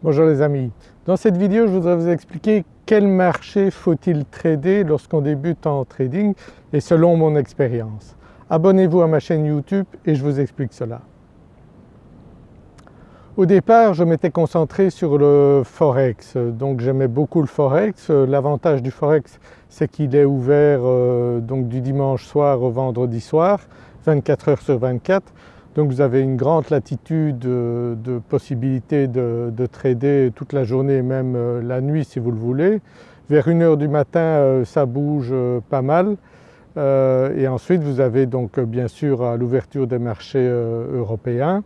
Bonjour les amis, dans cette vidéo je voudrais vous expliquer quel marché faut-il trader lorsqu'on débute en trading et selon mon expérience. Abonnez-vous à ma chaîne YouTube et je vous explique cela. Au départ je m'étais concentré sur le Forex, donc j'aimais beaucoup le Forex. L'avantage du Forex c'est qu'il est ouvert euh, donc du dimanche soir au vendredi soir, 24 heures sur 24 donc vous avez une grande latitude de, possibilités de, trader toute la journée même euh, la nuit si vous le voulez. Vers 1h du matin euh, ça bouge euh, pas mal et ensuite vous avez donc bien sûr l'ouverture des marchés européens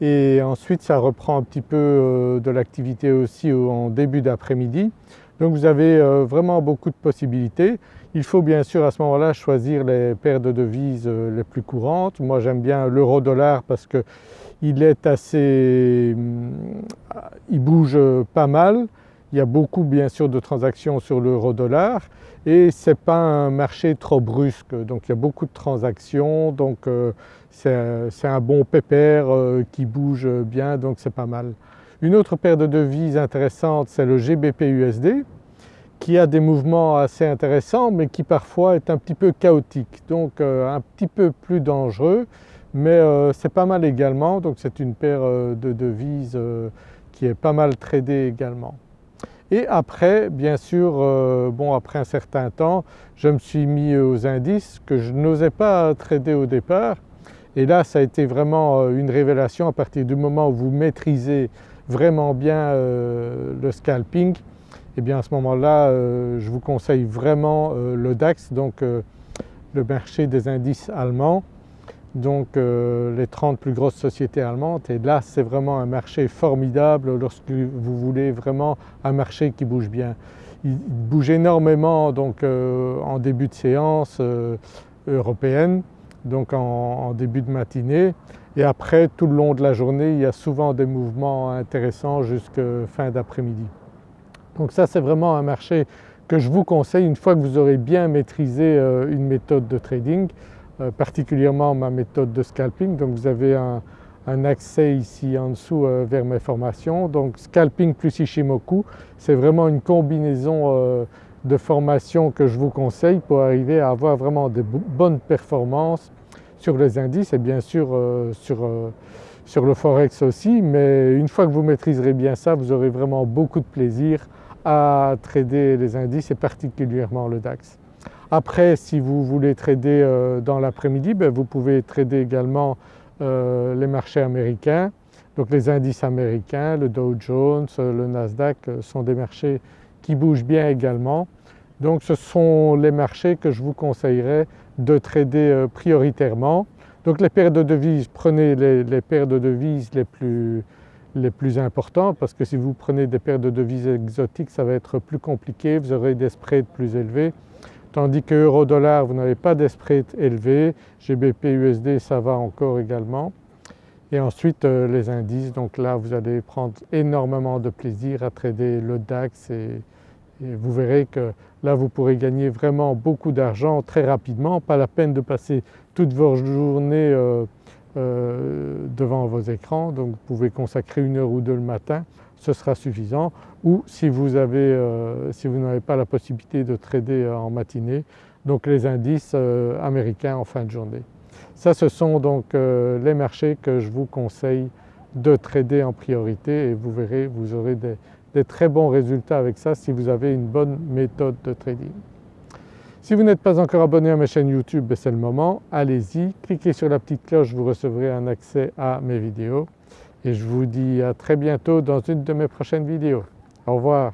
et ensuite ça reprend un petit peu de l'activité aussi en début d'après-midi. Donc vous avez vraiment beaucoup de possibilités. Il faut bien sûr à ce moment-là choisir les paires de devises euh, les plus courantes. Moi j'aime bien l'euro-dollar parce qu'il est assez… Hum, il bouge pas mal. Il y a beaucoup bien sûr de transactions sur l'euro-dollar et ce n'est pas un marché trop brusque donc il y a beaucoup de transactions donc euh, c'est un bon pépère euh, qui bouge bien donc c'est pas mal. Une autre paire de devises intéressante c'est le GBP-USD qui a des mouvements assez intéressants mais qui parfois est un petit peu chaotique. Donc euh, un petit peu plus dangereux mais euh, c'est pas mal également. Donc c'est une paire euh, de devises qui est pas mal tradée également. Et après bien sûr, bon après un certain temps je me suis mis aux indices que je n'osais pas trader au départ. Et là ça a été vraiment une révélation à partir du moment où vous maîtrisez vraiment bien le scalping et eh bien à ce moment-là euh, je vous conseille vraiment euh, le DAX donc euh, le marché des indices allemands. Donc les 30 plus grosses sociétés allemandes. Et là c'est vraiment un marché formidable lorsque vous voulez vraiment un marché qui bouge bien. Il bouge énormément donc en début de séance européenne donc en, début de matinée et après tout le long de la journée il y a souvent des mouvements intéressants jusqu'à fin d'après-midi. Donc ça c'est vraiment un marché que je vous conseille une fois que vous aurez bien maîtrisé euh, une méthode de trading, euh, particulièrement ma méthode de scalping. Donc vous avez un, accès ici en dessous euh, vers mes formations. Donc scalping plus Ishimoku, c'est vraiment une combinaison de formations que je vous conseille pour arriver à avoir vraiment de bonnes performances sur les indices et bien sûr sur, sur le forex aussi mais une fois que vous maîtriserez bien ça vous aurez vraiment beaucoup de plaisir à trader les indices et particulièrement le DAX. Après si vous voulez trader euh, dans l'après-midi, ben, vous pouvez trader également euh, les marchés américains. Donc les indices américains, le Dow Jones, le Nasdaq euh, sont des marchés qui bougent bien également. Donc ce sont les marchés que je vous conseillerais de trader prioritairement. Donc les paires de devises, prenez les, paires de devises les plus, les plus importants parce que si vous prenez des paires de devises exotiques ça va être plus compliqué, vous aurez des spreads plus élevés. Tandis que euro-dollar vous n'avez pas des spreads élevés, GBP USD ça va encore également. Et ensuite euh, les indices, donc là vous allez prendre énormément de plaisir à trader le DAX et, vous verrez que là vous pourrez gagner vraiment beaucoup d'argent très rapidement, pas la peine de passer toute votre journée euh, euh, devant vos écrans. Donc vous pouvez consacrer une heure ou deux le matin, ce sera suffisant. Ou si vous euh, n'avez pas la possibilité de trader en matinée donc les indices américains en fin de journée. Ça ce sont donc les marchés que je vous conseille de trader en priorité. Et vous verrez vous aurez des très bons résultats avec ça si vous avez une bonne méthode de trading. Si vous n'êtes pas encore abonné à ma chaîne YouTube, ben, c'est le moment, allez-y, cliquez sur la petite cloche, vous recevrez un accès à mes vidéos et je vous dis à très bientôt dans une de mes prochaines vidéos. Au revoir.